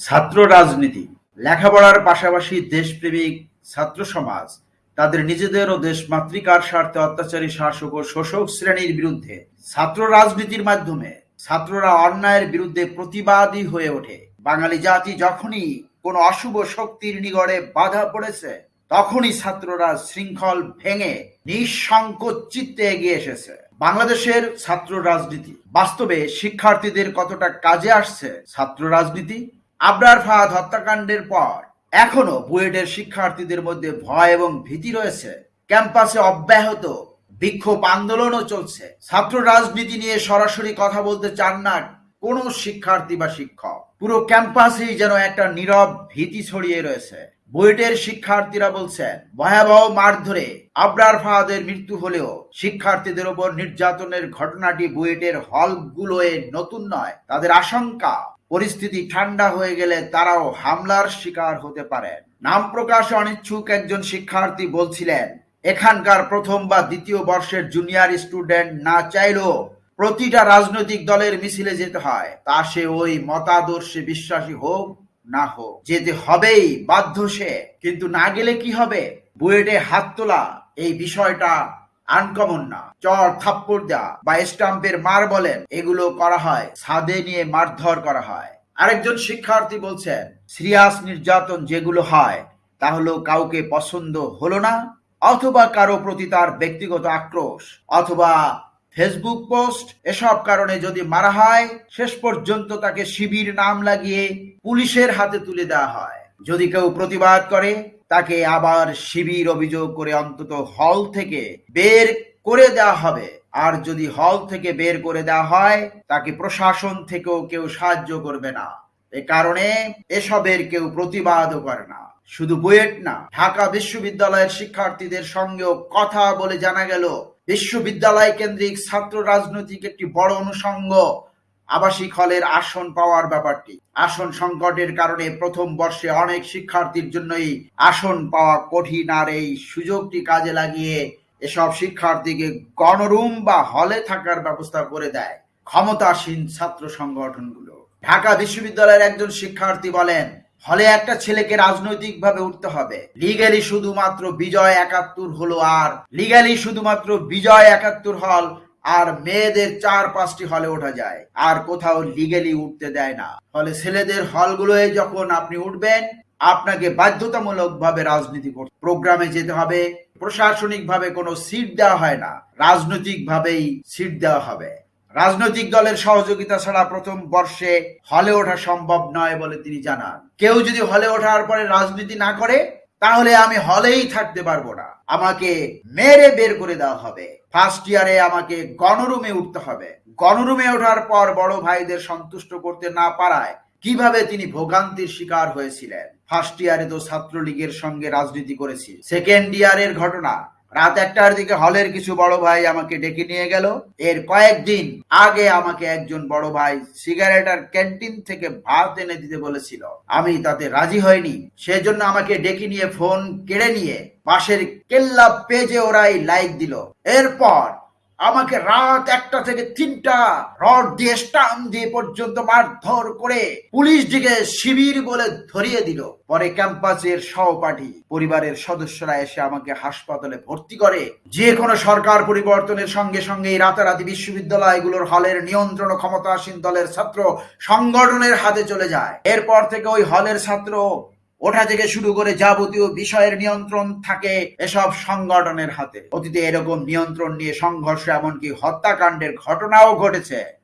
ছাত্র রাজনীতি, লেখাপড়ার পাশাপাশি দেশপ্রেমিক ছাত্র সমাজ, তাদের নিজেদের ও দেশ মাতৃকার স্বার্থে অত্যাচারী শাসক ও শোষক শ্রেণির বিরুদ্ধে ছাত্র রাজনীতির মাধ্যমে ছাত্ররা অন্যায়ের বিরুদ্ধে প্রতিবাদী হয়ে ওঠে। বাঙালি জাতি যখনই কোনো অশুভ শক্তির নিগড়ে বাধা পড়েছে, তখনই ছাত্ররা শৃঙ্খল ভেঙে নিঃসংকোচ চিত্তে এগিয়ে এসেছে। বাংলাদেশের ছাত্র রাজনীতি বাস্তবে শিক্ষার্থীদের কতটা কাজে আসছে? ছাত্র রাজনীতি আবরার ফাহাদ হত্যাকাণ্ডের পর এখনও বুয়েটের শিক্ষার্থীদের মধ্যে ভয় এবং ভীতি রয়েছে। ক্যাম্পাসে অব্যাহত বিক্ষোভ আন্দোলনও চলছে। ছাত্র রাজনীতি নিয়ে সরাসরি কথা বলতে চান না কোনো শিক্ষার্থী বা শিক্ষক। পুরো ক্যাম্পাসেই যেন একটা নীরব ভীতি ছড়িয়ে রয়েছে। বুয়েটের শিক্ষার্থীরা বলছেন, ভয়াবহ মারধরে আবরার ফাহাদের মৃত্যু হলেও শিক্ষার্থীদের ওপর নির্যাতনের ঘটনাটি বুয়েটের হলগুলোয় নতুন নয়। তাদের আশঙ্কা পরিস্থিতি ঠান্ডা হয়ে গেলে তারাও হামলার শিকার হতে পারেন নাম প্রকাশে অনিচ্ছুক একজন শিক্ষার্থী বলছিলেন, এখানকার প্রথম বা দ্বিতীয় বর্ষের জুনিয়র স্টুডেন্ট না চাইলেও প্রতিটা রাজনৈতিক দলের মিছিলে যেতে হয়। তা সে ওই মতাদর্শে বিশ্বাসী হোক না হোক, যেতে হবেই, বাধ্য সে। কিন্তু না গেলে কি হবে? বুয়েটে হাত তোলা, এই বিষয়টা আনকমন না। চর থাপ্পড় দেওয়া বা স্টাম্পের মার বলেন, এগুলো করা হয়, ছাদে নিয়ে মারধর করা হয়। আরেকজন শিক্ষার্থী বলছেন, সিরিয়াস নির্যাতন যেগুলো হয়, তা হলো কাউকে পছন্দ হলো না, অথবা কারও প্রতি তার ব্যক্তিগত আক্রোশ, অথবা ফেসবুক পোস্ট, এসব কারণে যদি মারা হয়, শেষ পর্যন্ত তাকে শিবির নাম লাগিয়ে পুলিশের হাতে তুলে দেওয়া হয়। যদি কেউ প্রতিবাদ করে তাকে আবার শিবির অভিযোগ করে অন্তত হল থেকে বের করে দেওয়া হবে। আর যদি হল থেকে বের করে দেওয়া হয়, তাকে প্রশাসন থেকেও কেউ সাহায্য করবে না। এ কারণে এসবের কেউ প্রতিবাদও করে না। শুধু বুয়েট না, ঢাকা বিশ্ববিদ্যালয়ের শিক্ষার্থীদের সঙ্গেও কথা বলে জানা গেল, বিশ্ববিদ্যালয় কেন্দ্রিক ছাত্র রাজনৈতিক একটি বড় অনুষঙ্গ আবাসিক হলের আসন পাওয়ার ব্যাপারটি। আসন সংকটের কারণে প্রথম বর্ষে অনেক শিক্ষার্থীর জন্যই আসন পাওয়া কঠিন আর এই সুযোগটি কাজে লাগিয়ে এসব শিক্ষার্থীকে গণরুম বা হলে থাকার ব্যবস্থা করে দেয় ক্ষমতাসীন ছাত্র সংগঠনগুলো। ঢাকা বিশ্ববিদ্যালয়ের একজন শিক্ষার্থী বলেন, হলে একটা ছেলেকে রাজনৈতিকভাবে উঠতে হবে। লিগালি শুধুমাত্র বিজয় একাত্তর হলো আর লিগালি শুধুমাত্র বিজয় একাত্তর হল আর মেয়েদের চার পাঁচটি হলে ওঠা যায়। আর কোথাও লিগেলি উঠতে দেয় না। ফলে ছেলেদের হলগুলোয় যখন আপনি উঠবেন, আপনাকে বাধ্যতামূলক ভাবে রাজনীতি করতে প্রোগ্রামে যেতে হবে। প্রশাসনিক ভাবে কোনো সিট দেওয়া হয় না। রাজনৈতিক ভাবেই সিট দেওয়া হবে। রাজনৈতিক দলের সহযোগিতা ছাড়া প্রথম বর্ষে হলে ওঠা সম্ভব নয় বলে তিনি জানান। কেউ যদি হলে ওঠার পরে রাজনীতি না করে তাহলে আমি হলেই থাকতে পারব না। আমাকে মেরে বের করে দেওয়া হবে। ফার্স্ট ইয়ারে আমাকে গণরুমে উঠতে হবে। গণরুমে ওঠার পর বড় ভাইদের সন্তুষ্ট করতে না পারায় কীভাবে তিনি ভোগান্তির শিকার হয়েছিলেন? ফার্স্ট ইয়ারে তো ছাত্রলীগের সঙ্গে রাজনীতি করেছি। সেকেন্ড ইয়ারের ঘটনা রাত একটার দিকে হলের কিছু বড় ভাই আমাকে ডেকে নিয়ে গেল। এর কয়েকদিন আগে আমাকে একজন বড় ভাই সিগারেট আর ক্যান্টিন থেকে ভাত এনে দিতে বলেছিল। আমি তাতে রাজি হয়নি সেজন্য আমাকে ডেকে নিয়ে ফোন কেড়ে নিয়ে পাশের কেল্লা পেজে ওরাই লাইক দিল। এরপর আমাকে রাত একটা থেকে তিনটা রড দিয়ে স্টাম দিয়ে পর্যন্ত মারধর করে পুলিশ দিকে শিবির বলে ধরিয়ে দিল। পরে ক্যাম্পাসের সহপাঠী, পরিবারের সদস্যরা এসে আমাকে হাসপাতালে ভর্তি করে। যে কোনো সরকার পরিবর্তনের সঙ্গে সঙ্গে রাতারাতি বিশ্ববিদ্যালয়গুলোর হলের নিয়ন্ত্রণ ক্ষমতাসীন দলের ছাত্র সংগঠনের হাতে চলে যায়। এরপর থেকে ওই হলের ছাত্র ওঠা থেকে শুরু করে যাবতীয় বিষয়ের নিয়ন্ত্রণ থাকে এসব সংগঠনের হাতে। অতীতে এরকম নিয়ন্ত্রণ নিয়ে সংঘর্ষ, এমনকি হত্যাকাণ্ডের ঘটনাও ঘটেছে।